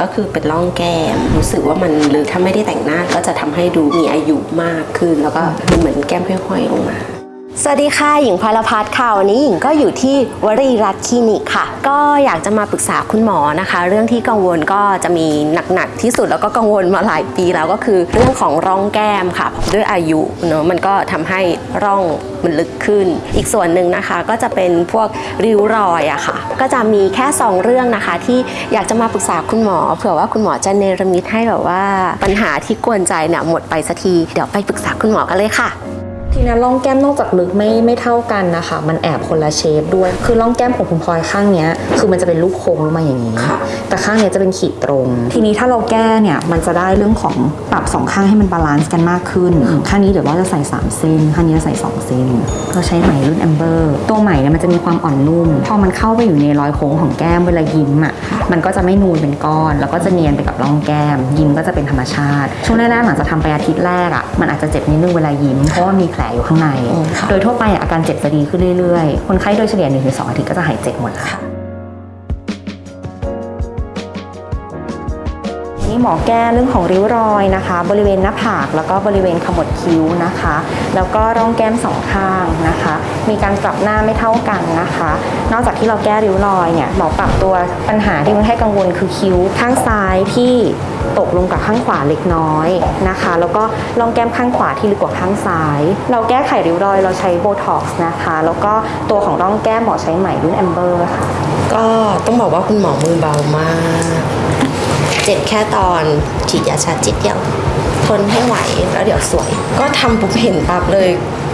ก็คือเป็นร่องแก้มรู้สึกว่ามันหรือถ้าไม่ได้แต่งหน้าก็จะทำให้ดูมีอายุมากขึ้น แล้วก็เหมือนแก้มห้อยๆลงมา สวัสดีค่ะหญิงพลพัฒน์ค่ะวันนี้หญิงก็อยู่ที่วรีรัตน์คลินิกค่ะ ก็อยากจะมาปรึกษาคุณหมอนะคะ เรื่องที่กังวลก็จะมีหนักๆที่สุดแล้วก็กังวลมาหลายปีแล้วก็คือเรื่องของร่องแก้มค่ะ ด้วยอายุเนอะมันก็ทำให้ร่องมันลึกขึ้น อีกส่วนหนึ่งนะคะก็จะเป็นพวกริ้วรอยอะค่ะ ก็จะมีแค่สองเรื่องนะคะ ที่อยากจะมาปรึกษาคุณหมอเผื่อว่าคุณหมอจะเนรมิตให้แบบว่าปัญหาที่กวนใจเนี่ยหมดไปสักทีเดี๋ยวไปปรึกษาคุณหมอกันเลยค่ะ ทีนี้ร่องแก้มนอกจากลึกไม่ไม่เท่ากันนะคะ มันแอบคนละ shape ด้วย คือร่องแก้มของคุณพลอยข้างเนี้ย คือมันจะเป็นรูปโค้งลงมาอย่างนี้ค่ะแต่ข้างเนี้ยจะเป็นขีดตรง ทีนี้ถ้าเราแก้เนี่ย มันจะได้เรื่องของปรับสองข้างให้มัน balance กันมากขึ้น ข้างนี้เดี๋ยวว่าจะใส่3เส้น ข้างนี้จะใส่2เส้น เราใช้ไหมรุ่นแอมเบอร์ ตัวไหมเนี่ยมันจะมีความอ่อนนุ่ม พอมันเข้าไปอยู่ในรอยโค้งของแก้มเวลายิ้มอะ มันก็จะไม่นูนเป็นก้อน แล้วก็จะเนียนไปกับร่องแก้ม ยิ้มก็จะเป็นธรรมชาติ ช่วงแรกๆหลังจากทำไปอาทิตย์แรกอะ มันอาจจะเจ็บนิดนึงเวลายิ้ม เพราะว่ามีแผลอยู่ข้างในอืมค่ะโดยทั่วไปอะอาการเจ็บจะดีขึ้นเรื่อยๆ คนไข้โดยเฉลี่ย1-2อาทิตย์ก็จะหายเจ็บหมดแล้วค่ะ นี่หมอแก้เรื่องของริ้วรอยนะคะ บริเวณหน้าผากแล้วก็บริเวณขมวดคิ้วนะคะ แล้วก็ร่องแก้มสองข้างนะคะ มีการปรับหน้าไม่เท่ากันนะคะ นอกจากที่เราแก้ริ้วรอยเนี่ยหมอปรับตัวปัญหาที่คนไข้กังวลคือคิ้วข้างซ้ายที่ตกลงกับข้างขวาเล็กน้อยนะคะ แล้วก็ร่องแก้มข้างขวาที่ลึกกว่าข้างซ้าย เราแก้ไขริ้วรอยเราใช้โบท็อกซ์นะคะ แล้วก็ตัวของร่องแก้มหมอใช้ไหมรุ่นแอมเบอร์ค่ะ ก็ต้องบอกว่าคุณหมอมือเบามาก เจ็บแค่ตอนฉีดยาชาจิตเดียวทนให้ไหวแล้วเดี๋ยวสวย ก็ทำปุ๊บเห็นปั๊บเลย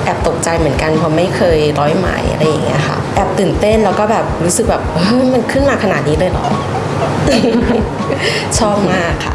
แอบตกใจเหมือนกันเพราะไม่เคยร้อยไหมอะไรอย่างเงี้ยค่ะแอบตื่นเต้นแล้วก็แบบรู้สึกแบบเฮ้ยมันขึ้นมาขนาดนี้เลยเหรอ ชอบมากค่ะ